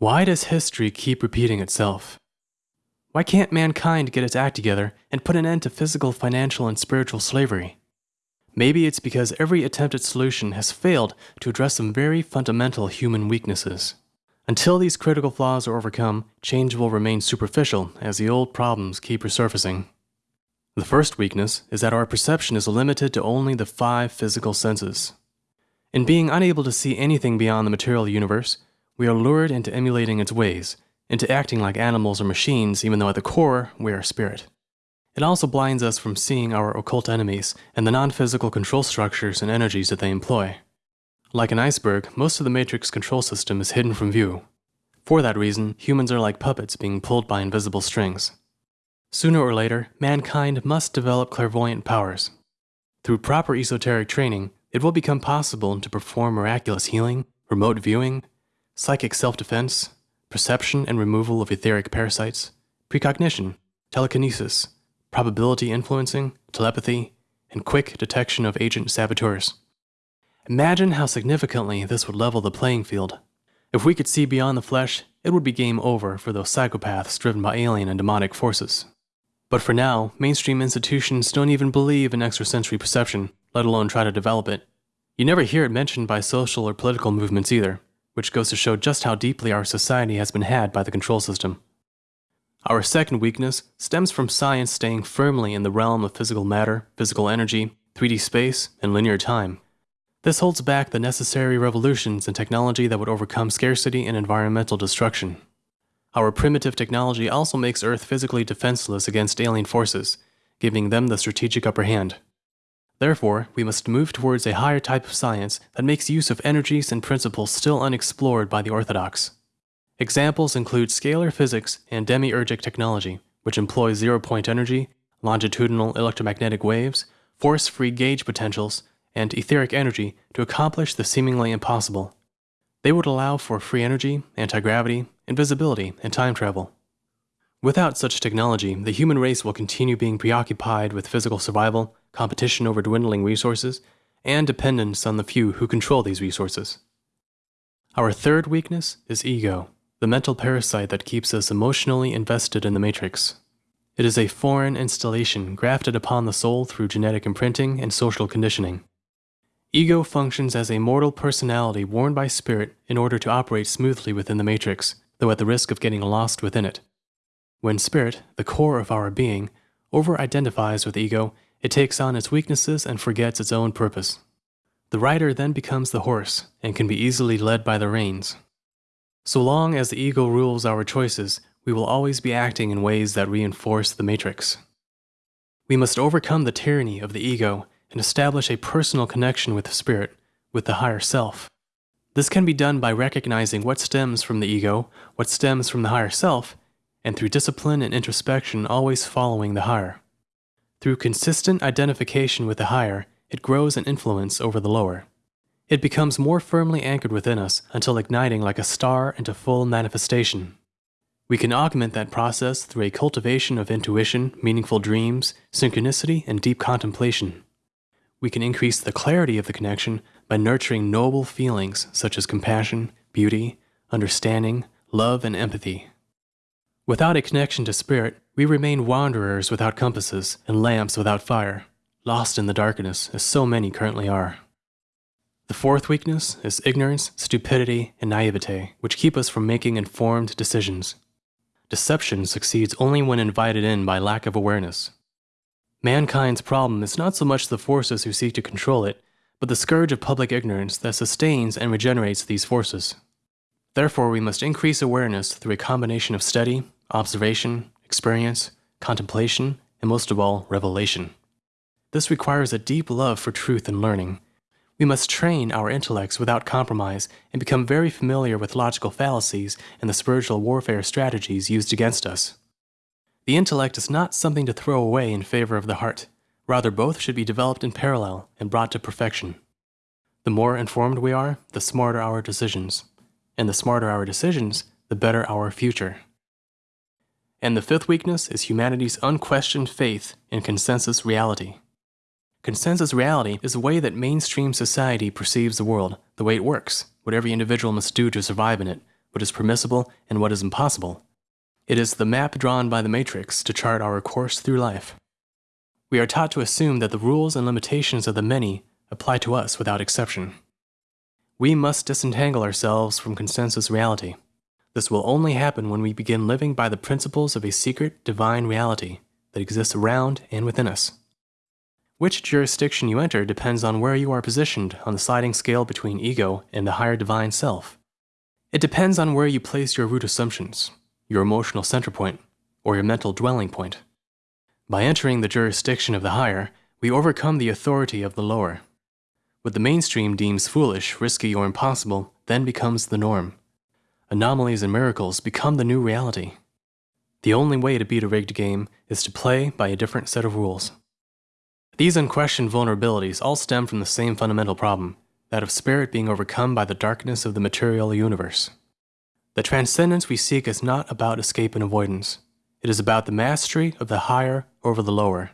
Why does history keep repeating itself? Why can't mankind get its act together and put an end to physical, financial, and spiritual slavery? Maybe it's because every attempted solution has failed to address some very fundamental human weaknesses. Until these critical flaws are overcome, change will remain superficial as the old problems keep resurfacing. The first weakness is that our perception is limited to only the five physical senses. In being unable to see anything beyond the material universe, we are lured into emulating its ways, into acting like animals or machines even though at the core we are spirit. It also blinds us from seeing our occult enemies and the non-physical control structures and energies that they employ. Like an iceberg, most of the Matrix control system is hidden from view. For that reason, humans are like puppets being pulled by invisible strings. Sooner or later, mankind must develop clairvoyant powers. Through proper esoteric training, it will become possible to perform miraculous healing, remote viewing, psychic self-defense, perception and removal of etheric parasites, precognition, telekinesis, probability influencing, telepathy, and quick detection of agent saboteurs. Imagine how significantly this would level the playing field. If we could see beyond the flesh, it would be game over for those psychopaths driven by alien and demonic forces. But for now, mainstream institutions don't even believe in extrasensory perception, let alone try to develop it. You never hear it mentioned by social or political movements either, which goes to show just how deeply our society has been had by the control system. Our second weakness stems from science staying firmly in the realm of physical matter, physical energy, 3D space, and linear time. This holds back the necessary revolutions in technology that would overcome scarcity and environmental destruction. Our primitive technology also makes Earth physically defenseless against alien forces, giving them the strategic upper hand. Therefore, we must move towards a higher type of science that makes use of energies and principles still unexplored by the orthodox. Examples include scalar physics and demiurgic technology, which employs zero-point energy, longitudinal electromagnetic waves, force-free gauge potentials, and etheric energy to accomplish the seemingly impossible. They would allow for free energy, anti-gravity, invisibility, and time travel. Without such technology, the human race will continue being preoccupied with physical survival, competition over dwindling resources, and dependence on the few who control these resources. Our third weakness is ego, the mental parasite that keeps us emotionally invested in the matrix. It is a foreign installation grafted upon the soul through genetic imprinting and social conditioning. Ego functions as a mortal personality worn by spirit in order to operate smoothly within the matrix, though at the risk of getting lost within it. When spirit, the core of our being, over-identifies with ego, it takes on its weaknesses and forgets its own purpose. The rider then becomes the horse and can be easily led by the reins. So long as the ego rules our choices, we will always be acting in ways that reinforce the matrix. We must overcome the tyranny of the ego and establish a personal connection with the spirit, with the higher self. This can be done by recognizing what stems from the ego, what stems from the higher self, and through discipline and introspection always following the higher. Through consistent identification with the higher, it grows an influence over the lower. It becomes more firmly anchored within us until igniting like a star into full manifestation. We can augment that process through a cultivation of intuition, meaningful dreams, synchronicity, and deep contemplation. We can increase the clarity of the connection by nurturing noble feelings such as compassion, beauty, understanding, love, and empathy. Without a connection to spirit, we remain wanderers without compasses and lamps without fire, lost in the darkness as so many currently are. The fourth weakness is ignorance, stupidity, and naivete, which keep us from making informed decisions. Deception succeeds only when invited in by lack of awareness. Mankind's problem is not so much the forces who seek to control it, but the scourge of public ignorance that sustains and regenerates these forces. Therefore, we must increase awareness through a combination of study, observation, experience, contemplation, and most of all, revelation. This requires a deep love for truth and learning. We must train our intellects without compromise and become very familiar with logical fallacies and the spiritual warfare strategies used against us. The intellect is not something to throw away in favor of the heart. Rather, both should be developed in parallel and brought to perfection. The more informed we are, the smarter our decisions. And the smarter our decisions, the better our future. And the fifth weakness is humanity's unquestioned faith in consensus reality. Consensus reality is the way that mainstream society perceives the world, the way it works, what every individual must do to survive in it, what is permissible, and what is impossible. It is the map drawn by the matrix to chart our course through life. We are taught to assume that the rules and limitations of the many apply to us without exception. We must disentangle ourselves from consensus reality. This will only happen when we begin living by the principles of a secret divine reality that exists around and within us. Which jurisdiction you enter depends on where you are positioned on the sliding scale between ego and the higher divine self. It depends on where you place your root assumptions, your emotional center point, or your mental dwelling point. By entering the jurisdiction of the higher, we overcome the authority of the lower. What the mainstream deems foolish, risky, or impossible then becomes the norm. Anomalies and miracles become the new reality. The only way to beat a rigged game is to play by a different set of rules. These unquestioned vulnerabilities all stem from the same fundamental problem that of spirit being overcome by the darkness of the material universe. The transcendence we seek is not about escape and avoidance. It is about the mastery of the higher over the lower.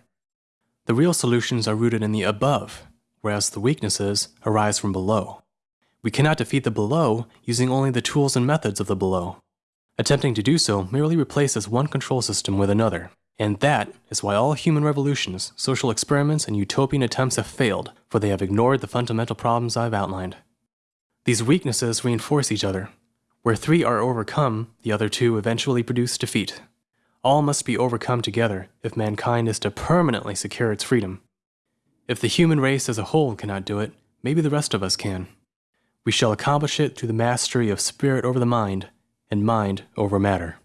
The real solutions are rooted in the above, whereas the weaknesses arise from below. We cannot defeat the below using only the tools and methods of the below. Attempting to do so merely replaces one control system with another, and that is why all human revolutions, social experiments, and utopian attempts have failed, for they have ignored the fundamental problems I've outlined. These weaknesses reinforce each other. Where three are overcome, the other two eventually produce defeat. All must be overcome together if mankind is to permanently secure its freedom. If the human race as a whole cannot do it, maybe the rest of us can. We shall accomplish it through the mastery of spirit over the mind and mind over matter.